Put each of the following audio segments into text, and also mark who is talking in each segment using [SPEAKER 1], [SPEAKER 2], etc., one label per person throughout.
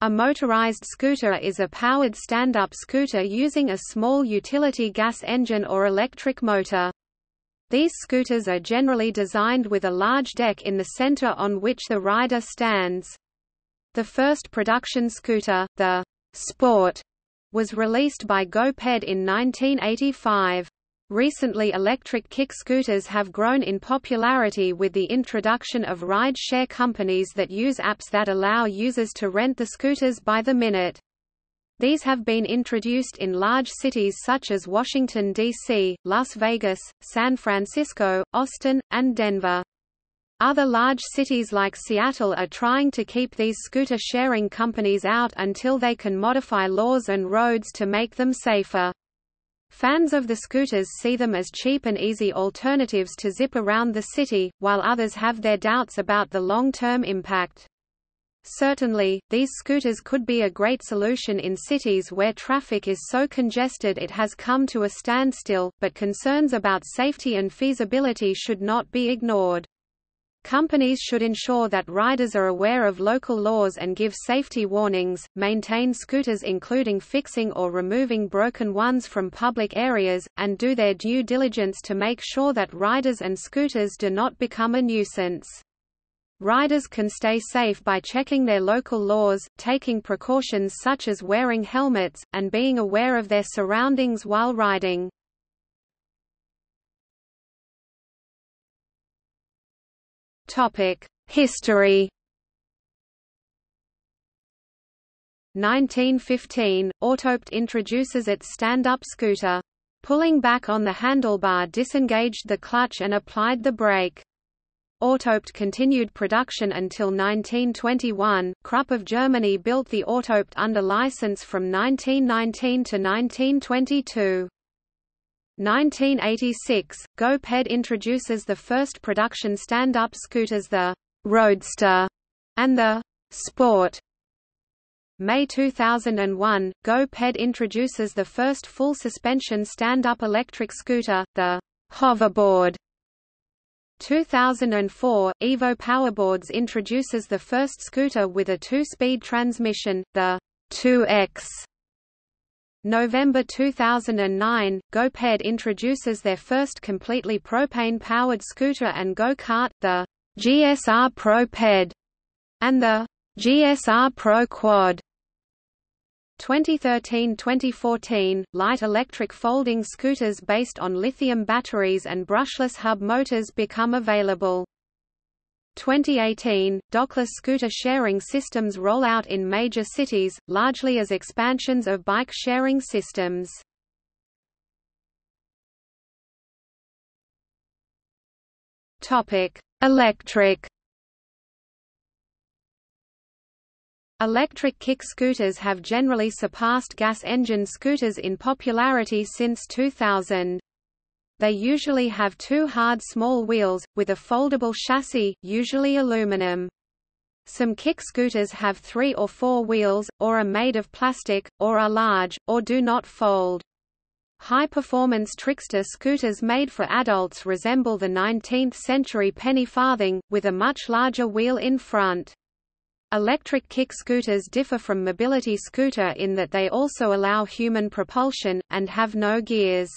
[SPEAKER 1] A motorized scooter is a powered stand-up scooter using a small utility gas engine or electric motor. These scooters are generally designed with a large deck in the center on which the rider stands. The first production scooter, the Sport, was released by GoPed in 1985. Recently electric kick scooters have grown in popularity with the introduction of ride-share companies that use apps that allow users to rent the scooters by the minute. These have been introduced in large cities such as Washington, D.C., Las Vegas, San Francisco, Austin, and Denver. Other large cities like Seattle are trying to keep these scooter sharing companies out until they can modify laws and roads to make them safer. Fans of the scooters see them as cheap and easy alternatives to zip around the city, while others have their doubts about the long-term impact. Certainly, these scooters could be a great solution in cities where traffic is so congested it has come to a standstill, but concerns about safety and feasibility should not be ignored. Companies should ensure that riders are aware of local laws and give safety warnings, maintain scooters including fixing or removing broken ones from public areas, and do their due diligence to make sure that riders and scooters do not become a nuisance. Riders can stay safe by checking their local laws, taking precautions such as wearing helmets, and being aware of their surroundings while riding. History. 1915, Autoped introduces its stand-up scooter. Pulling back on the handlebar disengaged the clutch and applied the brake. Autoped continued production until 1921. Krupp of Germany built the Autoped under license from 1919 to 1922. 1986, GoPed introduces the first production stand-up scooters the Roadster and the Sport. May 2001, GoPed introduces the first full suspension stand-up electric scooter, the Hoverboard. 2004, Evo Powerboards introduces the first scooter with a two-speed transmission, the 2X. November 2009, GoPed introduces their first completely propane-powered scooter and go-kart, the GSR Pro Ped, and the GSR Pro Quad. 2013–2014, light electric folding scooters based on lithium batteries and brushless hub motors become available. 2018, dockless scooter sharing systems roll out in major cities, largely as expansions of bike sharing systems. Electric. Electric kick scooters have generally surpassed gas engine scooters in popularity since 2000. They usually have two hard small wheels, with a foldable chassis, usually aluminum. Some kick scooters have three or four wheels, or are made of plastic, or are large, or do not fold. High-performance trickster scooters made for adults resemble the 19th-century penny farthing, with a much larger wheel in front. Electric kick scooters differ from mobility scooter in that they also allow human propulsion, and have no gears.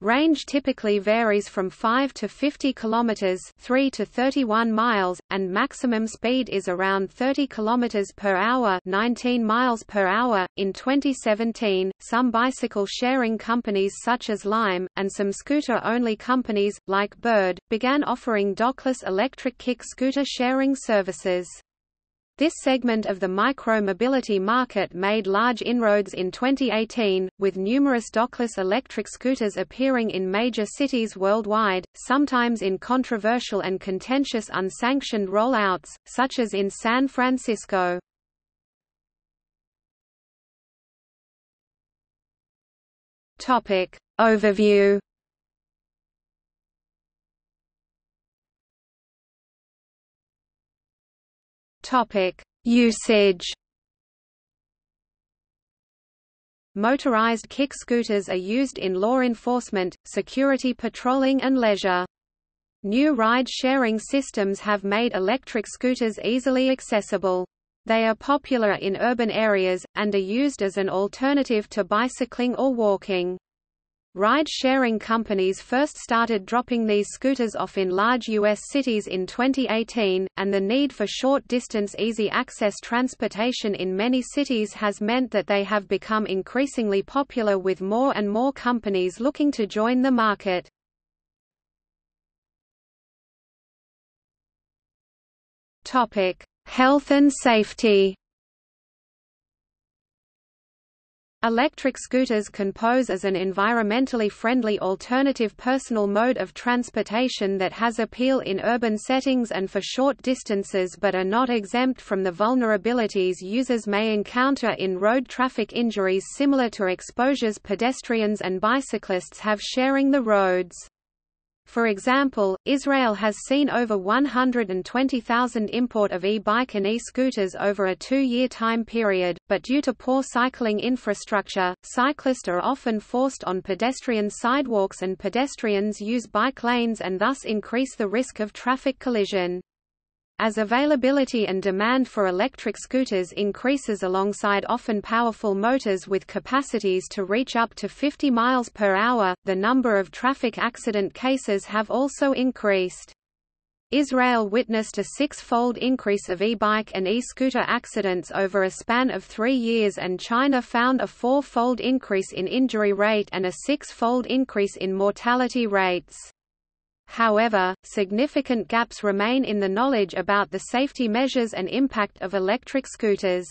[SPEAKER 1] Range typically varies from 5 to 50 kilometers, 3 to 31 miles, and maximum speed is around 30 kilometers per hour, 19 miles per hour. In 2017, some bicycle sharing companies such as Lime and some scooter-only companies like Bird began offering dockless electric kick scooter sharing services. This segment of the micro-mobility market made large inroads in 2018, with numerous dockless electric scooters appearing in major cities worldwide, sometimes in controversial and contentious unsanctioned rollouts, such as in San Francisco. Overview Topic: Usage. Motorized kick scooters are used in law enforcement, security patrolling and leisure. New ride-sharing systems have made electric scooters easily accessible. They are popular in urban areas, and are used as an alternative to bicycling or walking. Ride-sharing companies first started dropping these scooters off in large U.S. cities in 2018, and the need for short-distance easy-access transportation in many cities has meant that they have become increasingly popular with more and more companies looking to join the market. Health and safety Electric scooters can pose as an environmentally friendly alternative personal mode of transportation that has appeal in urban settings and for short distances but are not exempt from the vulnerabilities users may encounter in road traffic injuries similar to exposures pedestrians and bicyclists have sharing the roads. For example, Israel has seen over 120,000 import of e-bike and e-scooters over a two-year time period, but due to poor cycling infrastructure, cyclists are often forced on pedestrian sidewalks and pedestrians use bike lanes and thus increase the risk of traffic collision. As availability and demand for electric scooters increases alongside often powerful motors with capacities to reach up to 50 miles per hour, the number of traffic accident cases have also increased. Israel witnessed a six-fold increase of e-bike and e-scooter accidents over a span of three years and China found a four-fold increase in injury rate and a six-fold increase in mortality rates. However, significant gaps remain in the knowledge about the safety measures and impact of electric scooters.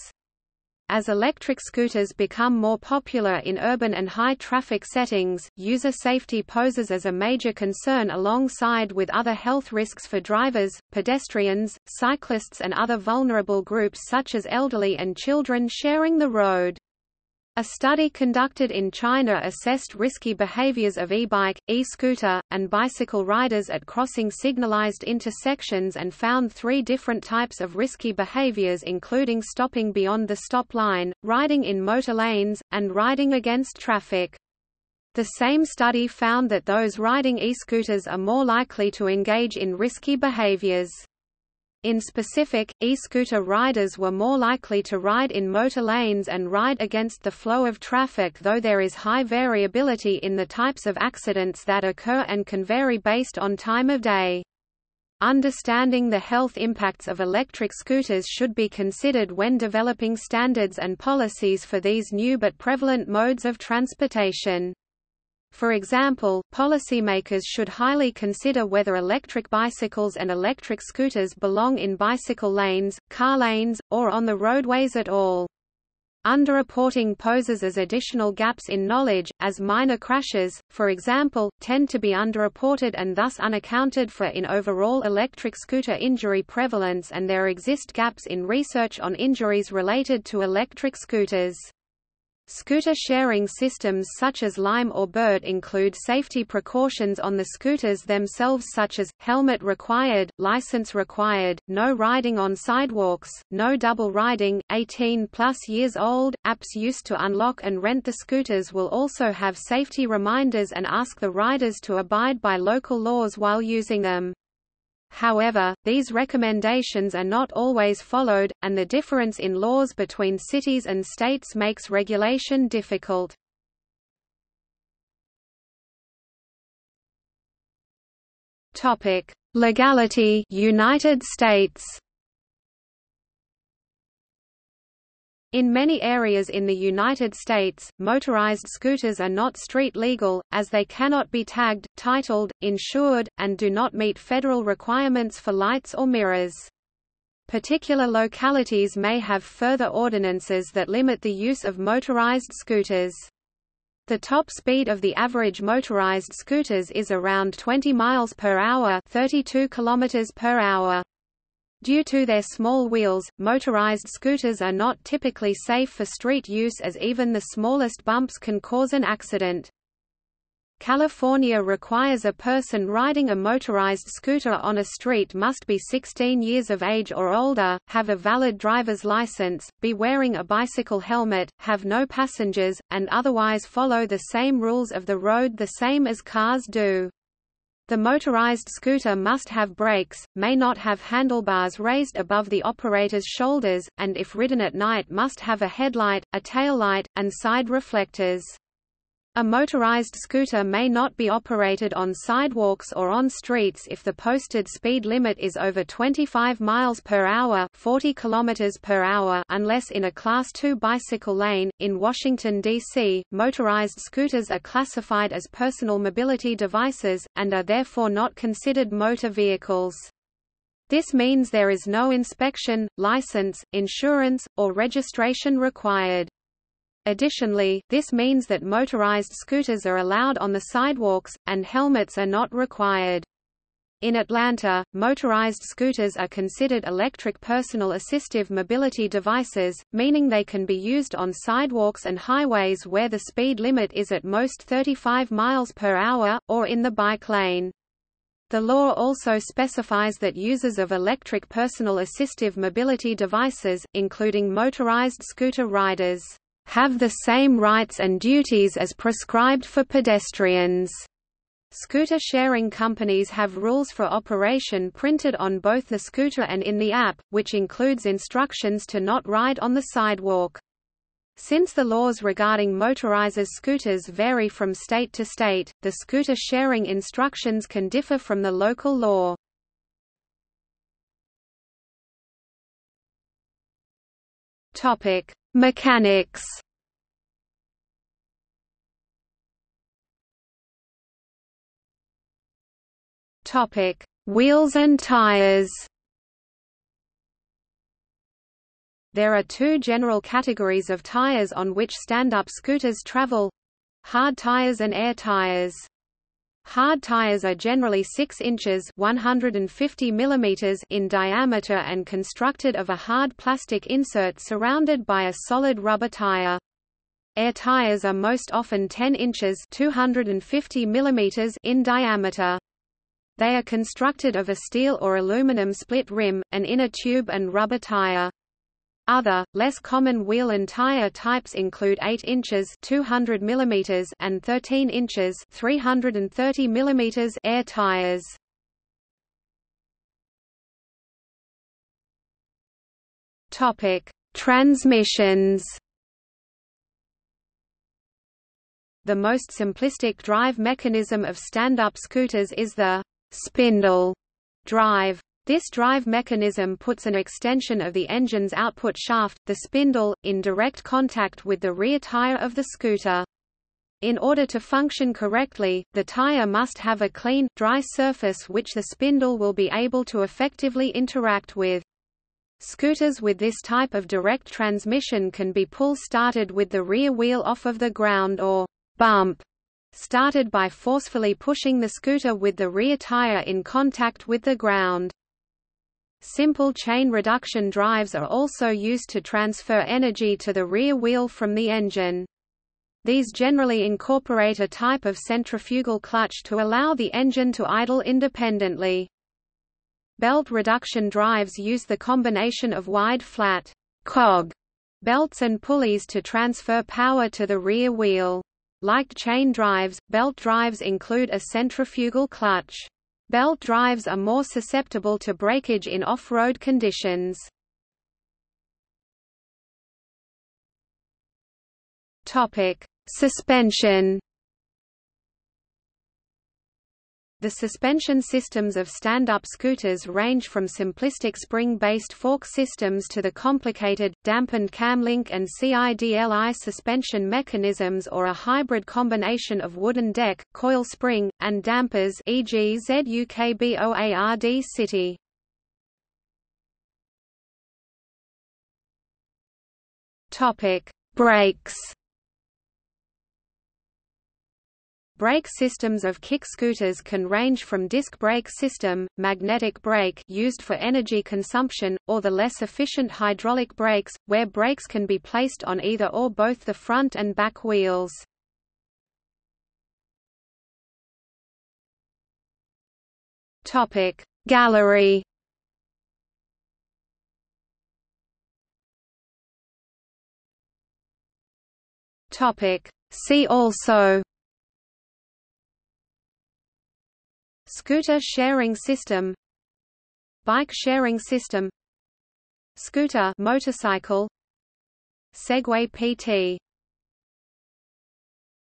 [SPEAKER 1] As electric scooters become more popular in urban and high-traffic settings, user safety poses as a major concern alongside with other health risks for drivers, pedestrians, cyclists and other vulnerable groups such as elderly and children sharing the road. A study conducted in China assessed risky behaviors of e-bike, e-scooter, and bicycle riders at crossing signalized intersections and found three different types of risky behaviors including stopping beyond the stop line, riding in motor lanes, and riding against traffic. The same study found that those riding e-scooters are more likely to engage in risky behaviors. In specific, e-scooter riders were more likely to ride in motor lanes and ride against the flow of traffic though there is high variability in the types of accidents that occur and can vary based on time of day. Understanding the health impacts of electric scooters should be considered when developing standards and policies for these new but prevalent modes of transportation. For example, policymakers should highly consider whether electric bicycles and electric scooters belong in bicycle lanes, car lanes, or on the roadways at all. Underreporting poses as additional gaps in knowledge, as minor crashes, for example, tend to be underreported and thus unaccounted for in overall electric scooter injury prevalence and there exist gaps in research on injuries related to electric scooters. Scooter sharing systems such as Lime or Bird include safety precautions on the scooters themselves such as, helmet required, license required, no riding on sidewalks, no double riding, 18 plus years old. Apps used to unlock and rent the scooters will also have safety reminders and ask the riders to abide by local laws while using them. However, these recommendations are not always followed, and the difference in laws between cities and states makes regulation difficult. Topic: Legality United States In many areas in the United States, motorized scooters are not street legal, as they cannot be tagged, titled, insured, and do not meet federal requirements for lights or mirrors. Particular localities may have further ordinances that limit the use of motorized scooters. The top speed of the average motorized scooters is around 20 miles per hour, 32 kilometers per hour. Due to their small wheels, motorized scooters are not typically safe for street use as even the smallest bumps can cause an accident. California requires a person riding a motorized scooter on a street must be 16 years of age or older, have a valid driver's license, be wearing a bicycle helmet, have no passengers, and otherwise follow the same rules of the road the same as cars do. The motorized scooter must have brakes, may not have handlebars raised above the operator's shoulders, and if ridden at night must have a headlight, a tail light, and side reflectors. A motorized scooter may not be operated on sidewalks or on streets if the posted speed limit is over 25 miles per hour, 40 kilometers per hour, unless in a class 2 bicycle lane. In Washington D.C., motorized scooters are classified as personal mobility devices and are therefore not considered motor vehicles. This means there is no inspection, license, insurance, or registration required. Additionally, this means that motorized scooters are allowed on the sidewalks, and helmets are not required. In Atlanta, motorized scooters are considered electric personal assistive mobility devices, meaning they can be used on sidewalks and highways where the speed limit is at most 35 miles per hour, or in the bike lane. The law also specifies that users of electric personal assistive mobility devices, including motorized scooter riders, have the same rights and duties as prescribed for pedestrians. Scooter sharing companies have rules for operation printed on both the scooter and in the app, which includes instructions to not ride on the sidewalk. Since the laws regarding motorizers scooters vary from state to state, the scooter sharing instructions can differ from the local law. Topic: Mechanics Topic: Wheels and tires. There are two general categories of tires on which stand-up scooters travel: hard tires and air tires. Hard tires are generally 6 inches 150 mm in diameter and constructed of a hard plastic insert surrounded by a solid rubber tire. Air tires are most often 10 inches 250 mm in diameter. They are constructed of a steel or aluminum split rim, an inner tube and rubber tire. Other, less common wheel and tire types include 8 inches 200 mm and 13 inches 330 mm air tires. Topic: Transmissions. The most simplistic drive mechanism of stand-up scooters is the spindle drive. This drive mechanism puts an extension of the engine's output shaft, the spindle, in direct contact with the rear tire of the scooter. In order to function correctly, the tire must have a clean, dry surface which the spindle will be able to effectively interact with. Scooters with this type of direct transmission can be pull-started with the rear wheel off of the ground or bump started by forcefully pushing the scooter with the rear tire in contact with the ground. Simple chain reduction drives are also used to transfer energy to the rear wheel from the engine. These generally incorporate a type of centrifugal clutch to allow the engine to idle independently. Belt reduction drives use the combination of wide flat cog belts and pulleys to transfer power to the rear wheel. Like chain drives, belt drives include a centrifugal clutch. Belt drives are more susceptible to breakage in off-road conditions. Suspension. The suspension systems of stand-up scooters range from simplistic spring-based fork systems to the complicated, dampened camlink and CIDLI suspension mechanisms or a hybrid combination of wooden deck, coil spring, and dampers e.g. ZUKBOARD City. Brakes Brake systems of kick scooters can range from disc brake system, magnetic brake used for energy consumption, or the less efficient hydraulic brakes, where brakes can be placed on either or both the front and back wheels. Topic Gallery Topic See also Scooter sharing system Bike sharing system Scooter motorcycle Segway PT